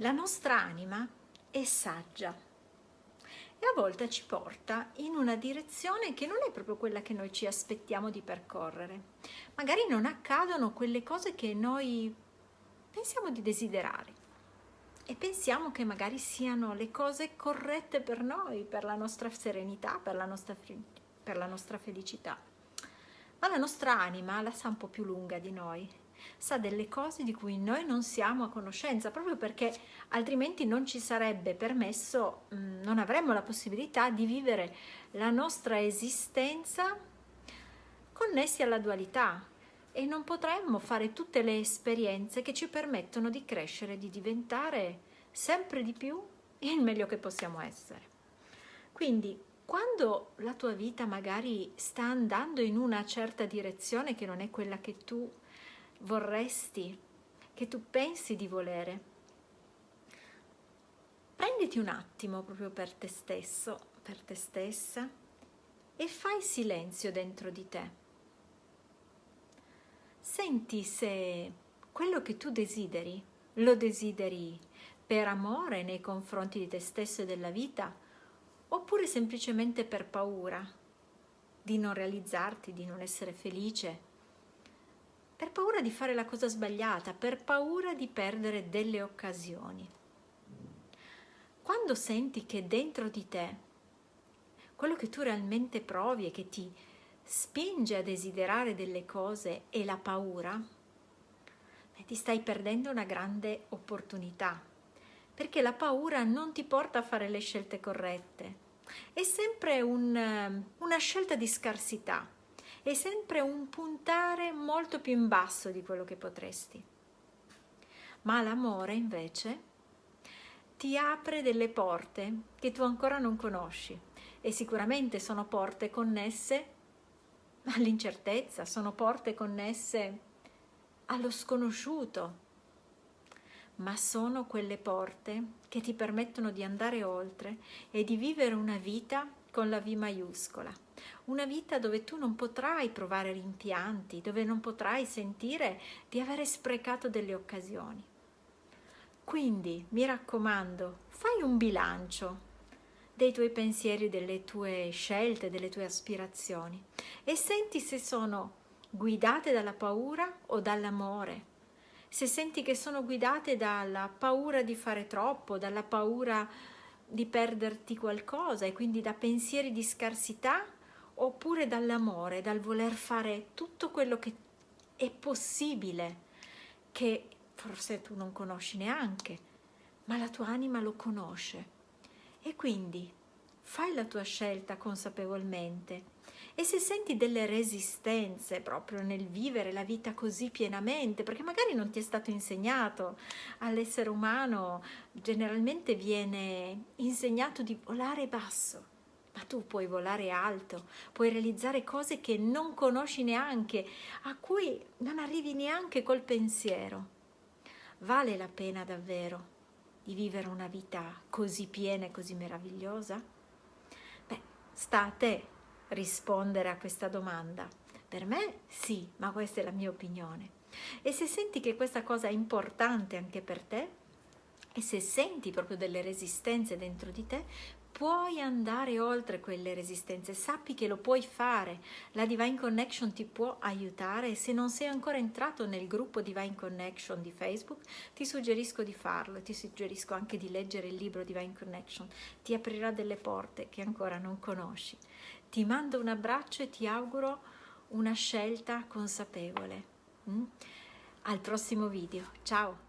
La nostra anima è saggia e a volte ci porta in una direzione che non è proprio quella che noi ci aspettiamo di percorrere. Magari non accadono quelle cose che noi pensiamo di desiderare e pensiamo che magari siano le cose corrette per noi, per la nostra serenità, per la nostra, per la nostra felicità. Ma la nostra anima la sa un po' più lunga di noi, sa delle cose di cui noi non siamo a conoscenza, proprio perché altrimenti non ci sarebbe permesso, mm, non avremmo la possibilità di vivere la nostra esistenza connessi alla dualità, e non potremmo fare tutte le esperienze che ci permettono di crescere, di diventare sempre di più il meglio che possiamo essere. Quindi quando la tua vita magari sta andando in una certa direzione che non è quella che tu vorresti, che tu pensi di volere, prenditi un attimo proprio per te stesso, per te stessa e fai silenzio dentro di te. Senti se quello che tu desideri lo desideri per amore nei confronti di te stesso e della vita oppure semplicemente per paura di non realizzarti, di non essere felice, per paura di fare la cosa sbagliata, per paura di perdere delle occasioni. Quando senti che dentro di te quello che tu realmente provi e che ti spinge a desiderare delle cose e la paura, beh, ti stai perdendo una grande opportunità, perché la paura non ti porta a fare le scelte corrette. È sempre un, una scelta di scarsità, è sempre un puntare molto più in basso di quello che potresti. Ma l'amore invece ti apre delle porte che tu ancora non conosci e sicuramente sono porte connesse all'incertezza, sono porte connesse allo sconosciuto, ma sono quelle porte che ti permettono di andare oltre e di vivere una vita con la V maiuscola, una vita dove tu non potrai provare rimpianti, dove non potrai sentire di avere sprecato delle occasioni. Quindi, mi raccomando, fai un bilancio dei tuoi pensieri, delle tue scelte, delle tue aspirazioni e senti se sono guidate dalla paura o dall'amore. Se senti che sono guidate dalla paura di fare troppo, dalla paura di perderti qualcosa e quindi da pensieri di scarsità oppure dall'amore, dal voler fare tutto quello che è possibile, che forse tu non conosci neanche, ma la tua anima lo conosce. E quindi fai la tua scelta consapevolmente e se senti delle resistenze proprio nel vivere la vita così pienamente, perché magari non ti è stato insegnato all'essere umano, generalmente viene insegnato di volare basso, ma tu puoi volare alto, puoi realizzare cose che non conosci neanche, a cui non arrivi neanche col pensiero. Vale la pena davvero di vivere una vita così piena e così meravigliosa? Sta a te rispondere a questa domanda. Per me sì, ma questa è la mia opinione. E se senti che questa cosa è importante anche per te, e se senti proprio delle resistenze dentro di te, puoi andare oltre quelle resistenze, sappi che lo puoi fare, la Divine Connection ti può aiutare e se non sei ancora entrato nel gruppo Divine Connection di Facebook ti suggerisco di farlo, ti suggerisco anche di leggere il libro Divine Connection, ti aprirà delle porte che ancora non conosci. Ti mando un abbraccio e ti auguro una scelta consapevole. Mm? Al prossimo video, ciao!